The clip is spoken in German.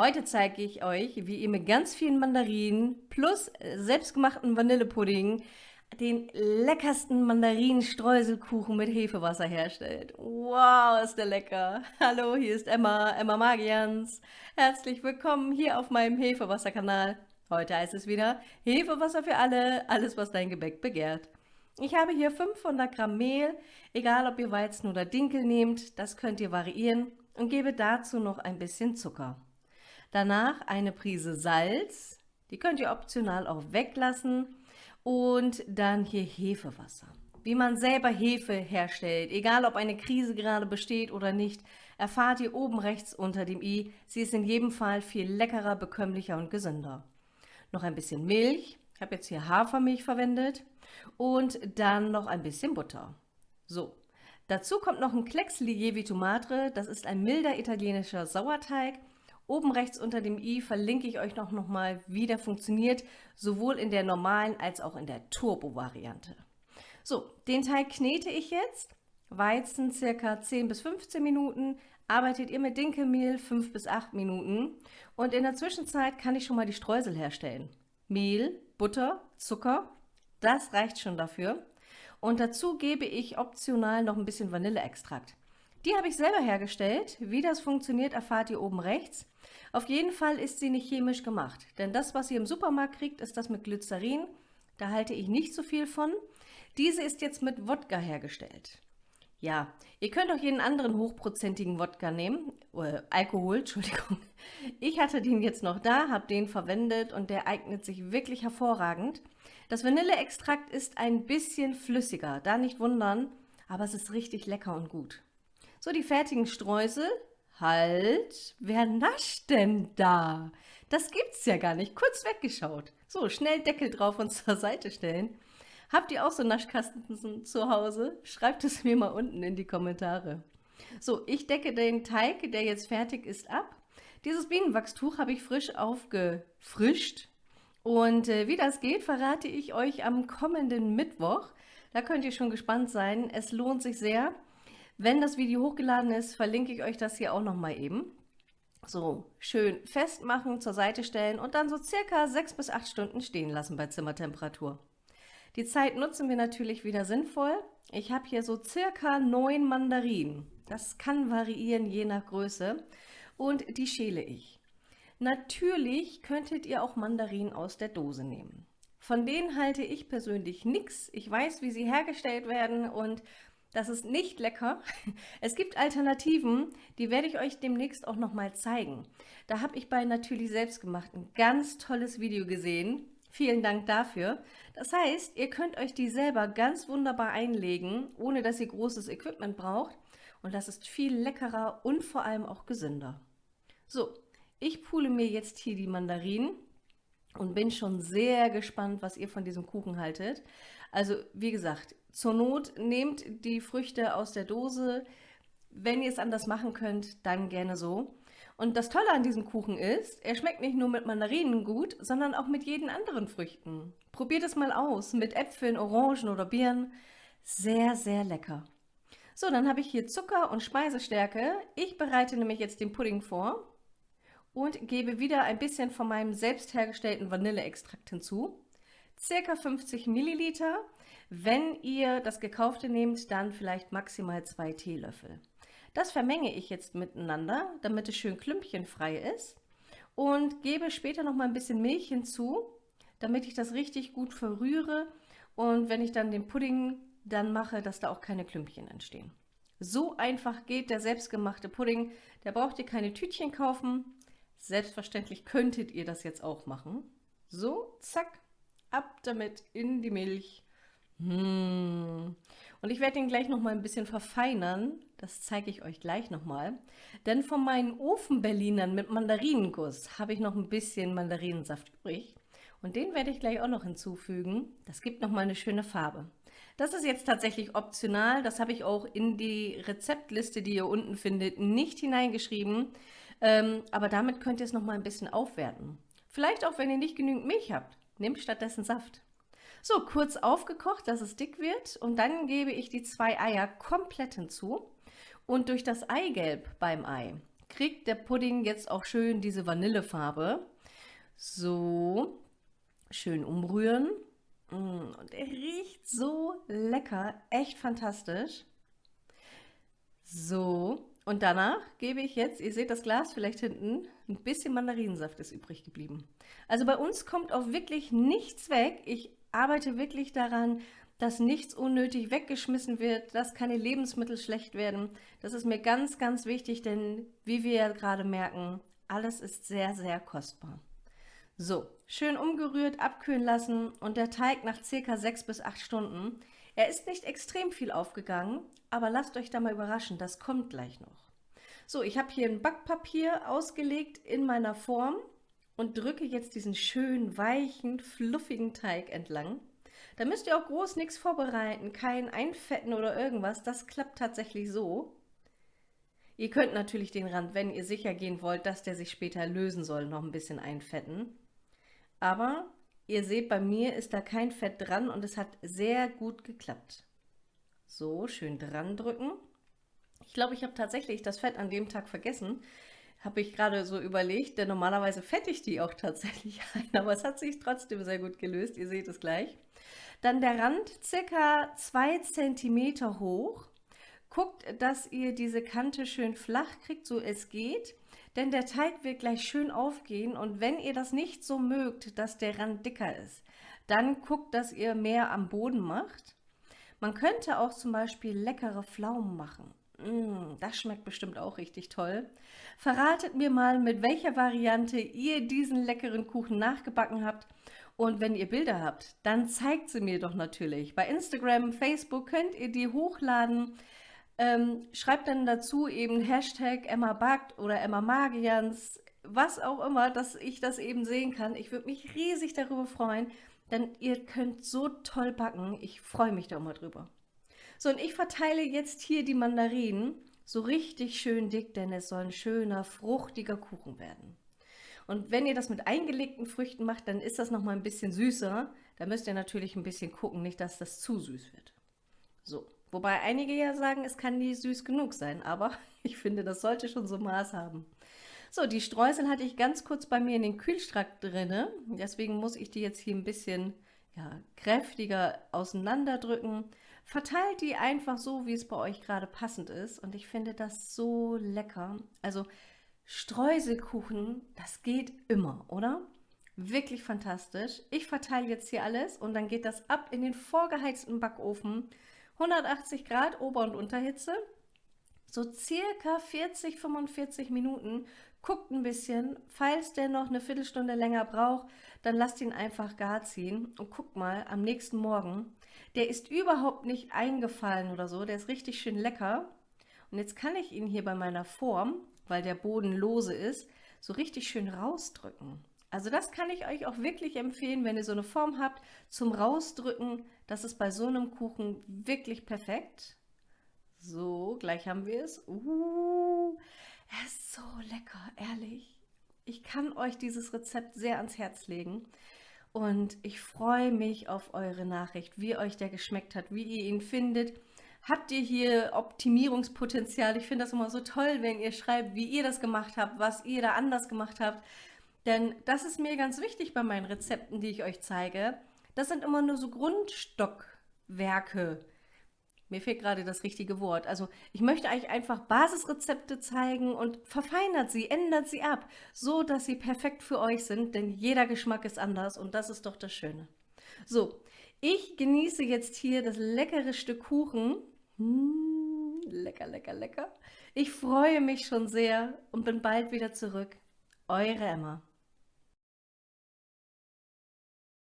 Heute zeige ich euch, wie ihr mit ganz vielen Mandarinen plus selbstgemachten Vanillepudding den leckersten Mandarinenstreuselkuchen mit Hefewasser herstellt. Wow, ist der lecker! Hallo, hier ist Emma, Emma Magians. Herzlich willkommen hier auf meinem Hefewasserkanal. Heute heißt es wieder Hefewasser für alle, alles was dein Gebäck begehrt. Ich habe hier 500 Gramm Mehl, egal ob ihr Weizen oder Dinkel nehmt, das könnt ihr variieren und gebe dazu noch ein bisschen Zucker. Danach eine Prise Salz, die könnt ihr optional auch weglassen und dann hier Hefewasser. Wie man selber Hefe herstellt, egal ob eine Krise gerade besteht oder nicht, erfahrt ihr oben rechts unter dem i. Sie ist in jedem Fall viel leckerer, bekömmlicher und gesünder noch ein bisschen Milch, ich habe jetzt hier Hafermilch verwendet und dann noch ein bisschen Butter. So, dazu kommt noch ein Klecks Lievito Madre, das ist ein milder italienischer Sauerteig. Oben rechts unter dem i verlinke ich euch noch, noch mal, wie der funktioniert, sowohl in der normalen als auch in der Turbo-Variante. So, den Teig knete ich jetzt. Weizen circa 10 bis 15 Minuten, arbeitet ihr mit Dinkelmehl 5 bis 8 Minuten und in der Zwischenzeit kann ich schon mal die Streusel herstellen. Mehl, Butter, Zucker, das reicht schon dafür. Und dazu gebe ich optional noch ein bisschen Vanilleextrakt. Die habe ich selber hergestellt. Wie das funktioniert, erfahrt ihr oben rechts. Auf jeden Fall ist sie nicht chemisch gemacht, denn das, was ihr im Supermarkt kriegt, ist das mit Glycerin. Da halte ich nicht so viel von. Diese ist jetzt mit Wodka hergestellt. Ja, ihr könnt auch jeden anderen hochprozentigen Wodka nehmen, äh, Alkohol, Entschuldigung. Ich hatte den jetzt noch da, habe den verwendet und der eignet sich wirklich hervorragend. Das Vanilleextrakt ist ein bisschen flüssiger, da nicht wundern, aber es ist richtig lecker und gut. So, die fertigen Streusel. Halt, wer nascht denn da? Das gibt's ja gar nicht, kurz weggeschaut. So, schnell Deckel drauf und zur Seite stellen. Habt ihr auch so Naschkasten zu Hause? Schreibt es mir mal unten in die Kommentare. So, ich decke den Teig, der jetzt fertig ist, ab. Dieses Bienenwachstuch habe ich frisch aufgefrischt. Und äh, wie das geht, verrate ich euch am kommenden Mittwoch. Da könnt ihr schon gespannt sein. Es lohnt sich sehr. Wenn das Video hochgeladen ist, verlinke ich euch das hier auch nochmal eben. So, schön festmachen, zur Seite stellen und dann so circa sechs bis acht Stunden stehen lassen bei Zimmertemperatur. Die Zeit nutzen wir natürlich wieder sinnvoll. Ich habe hier so circa neun Mandarinen. Das kann variieren je nach Größe. Und die schäle ich. Natürlich könntet ihr auch Mandarinen aus der Dose nehmen. Von denen halte ich persönlich nichts. Ich weiß, wie sie hergestellt werden und das ist nicht lecker. Es gibt Alternativen, die werde ich euch demnächst auch nochmal zeigen. Da habe ich bei Natürlich Selbstgemacht ein ganz tolles Video gesehen. Vielen Dank dafür. Das heißt, ihr könnt euch die selber ganz wunderbar einlegen, ohne dass ihr großes Equipment braucht. Und das ist viel leckerer und vor allem auch gesünder. So, ich pule mir jetzt hier die Mandarinen und bin schon sehr gespannt, was ihr von diesem Kuchen haltet. Also, wie gesagt, zur Not nehmt die Früchte aus der Dose. Wenn ihr es anders machen könnt, dann gerne so. Und das Tolle an diesem Kuchen ist, er schmeckt nicht nur mit Mandarinen gut, sondern auch mit jeden anderen Früchten. Probiert es mal aus, mit Äpfeln, Orangen oder Birnen. Sehr, sehr lecker. So, dann habe ich hier Zucker und Speisestärke. Ich bereite nämlich jetzt den Pudding vor und gebe wieder ein bisschen von meinem selbst hergestellten Vanilleextrakt hinzu. Circa 50 Milliliter. Wenn ihr das gekaufte nehmt, dann vielleicht maximal zwei Teelöffel. Das vermenge ich jetzt miteinander, damit es schön klümpchenfrei ist und gebe später noch mal ein bisschen Milch hinzu, damit ich das richtig gut verrühre und wenn ich dann den Pudding dann mache, dass da auch keine Klümpchen entstehen. So einfach geht der selbstgemachte Pudding. Da braucht ihr keine Tütchen kaufen. Selbstverständlich könntet ihr das jetzt auch machen. So, zack, ab damit in die Milch. Mmh. Und ich werde den gleich noch mal ein bisschen verfeinern. Das zeige ich euch gleich noch mal. Denn von meinen Ofenberlinern mit Mandarinenguss habe ich noch ein bisschen Mandarinensaft übrig. Und den werde ich gleich auch noch hinzufügen. Das gibt noch mal eine schöne Farbe. Das ist jetzt tatsächlich optional. Das habe ich auch in die Rezeptliste, die ihr unten findet, nicht hineingeschrieben. Ähm, aber damit könnt ihr es noch mal ein bisschen aufwerten. Vielleicht auch, wenn ihr nicht genügend Milch habt. Nehmt stattdessen Saft. So, kurz aufgekocht, dass es dick wird und dann gebe ich die zwei Eier komplett hinzu und durch das Eigelb beim Ei kriegt der Pudding jetzt auch schön diese Vanillefarbe. So, schön umrühren. Mm, und er riecht so lecker, echt fantastisch. So, und danach gebe ich jetzt, ihr seht das Glas vielleicht hinten, ein bisschen Mandarinensaft ist übrig geblieben. Also bei uns kommt auch wirklich nichts weg. Ich arbeite wirklich daran, dass nichts unnötig weggeschmissen wird, dass keine Lebensmittel schlecht werden. Das ist mir ganz, ganz wichtig, denn wie wir ja gerade merken, alles ist sehr, sehr kostbar. So, schön umgerührt, abkühlen lassen und der Teig nach circa sechs bis acht Stunden. Er ist nicht extrem viel aufgegangen, aber lasst euch da mal überraschen, das kommt gleich noch. So, ich habe hier ein Backpapier ausgelegt in meiner Form und drücke jetzt diesen schönen, weichen, fluffigen Teig entlang. Da müsst ihr auch groß nichts vorbereiten, kein Einfetten oder irgendwas, das klappt tatsächlich so. Ihr könnt natürlich den Rand, wenn ihr sicher gehen wollt, dass der sich später lösen soll, noch ein bisschen einfetten. Aber ihr seht, bei mir ist da kein Fett dran und es hat sehr gut geklappt. So, schön dran drücken. Ich glaube, ich habe tatsächlich das Fett an dem Tag vergessen. Habe ich gerade so überlegt, denn normalerweise fette ich die auch tatsächlich ein, aber es hat sich trotzdem sehr gut gelöst. Ihr seht es gleich. Dann der Rand circa 2 cm hoch. Guckt, dass ihr diese Kante schön flach kriegt, so es geht denn der Teig wird gleich schön aufgehen und wenn ihr das nicht so mögt, dass der Rand dicker ist, dann guckt, dass ihr mehr am Boden macht. Man könnte auch zum Beispiel leckere Pflaumen machen. Mmh, das schmeckt bestimmt auch richtig toll. Verratet mir mal, mit welcher Variante ihr diesen leckeren Kuchen nachgebacken habt. Und wenn ihr Bilder habt, dann zeigt sie mir doch natürlich. Bei Instagram, Facebook könnt ihr die hochladen. Ähm, schreibt dann dazu eben Hashtag Emma backt oder Emma Magians, was auch immer, dass ich das eben sehen kann. Ich würde mich riesig darüber freuen, denn ihr könnt so toll backen. Ich freue mich da immer drüber. So, und ich verteile jetzt hier die Mandarinen so richtig schön dick, denn es soll ein schöner, fruchtiger Kuchen werden. Und wenn ihr das mit eingelegten Früchten macht, dann ist das nochmal ein bisschen süßer. Da müsst ihr natürlich ein bisschen gucken, nicht dass das zu süß wird. So, Wobei einige ja sagen, es kann nie süß genug sein, aber ich finde, das sollte schon so Maß haben. So, die Streusel hatte ich ganz kurz bei mir in den Kühlschrank drinne, deswegen muss ich die jetzt hier ein bisschen ja, kräftiger auseinanderdrücken. Verteilt die einfach so, wie es bei euch gerade passend ist und ich finde das so lecker. Also Streuselkuchen, das geht immer, oder? Wirklich fantastisch. Ich verteile jetzt hier alles und dann geht das ab in den vorgeheizten Backofen 180 Grad Ober- und Unterhitze, so circa 40, 45 Minuten. Guckt ein bisschen, falls der noch eine Viertelstunde länger braucht, dann lasst ihn einfach gar ziehen und guckt mal am nächsten Morgen. Der ist überhaupt nicht eingefallen oder so, der ist richtig schön lecker. Und jetzt kann ich ihn hier bei meiner Form, weil der Boden lose ist, so richtig schön rausdrücken. Also das kann ich euch auch wirklich empfehlen, wenn ihr so eine Form habt, zum Rausdrücken. Das ist bei so einem Kuchen wirklich perfekt. So, gleich haben wir es. Uh, er ist so lecker, ehrlich. Ich kann euch dieses Rezept sehr ans Herz legen. Und ich freue mich auf eure Nachricht, wie euch der geschmeckt hat, wie ihr ihn findet. Habt ihr hier Optimierungspotenzial? Ich finde das immer so toll, wenn ihr schreibt, wie ihr das gemacht habt, was ihr da anders gemacht habt. Denn das ist mir ganz wichtig bei meinen Rezepten, die ich euch zeige. Das sind immer nur so Grundstockwerke. Mir fehlt gerade das richtige Wort. Also ich möchte euch einfach Basisrezepte zeigen und verfeinert sie, ändert sie ab, so dass sie perfekt für euch sind, denn jeder Geschmack ist anders und das ist doch das Schöne. So, ich genieße jetzt hier das leckere Stück Kuchen. Mmh, lecker, lecker, lecker. Ich freue mich schon sehr und bin bald wieder zurück. Eure Emma.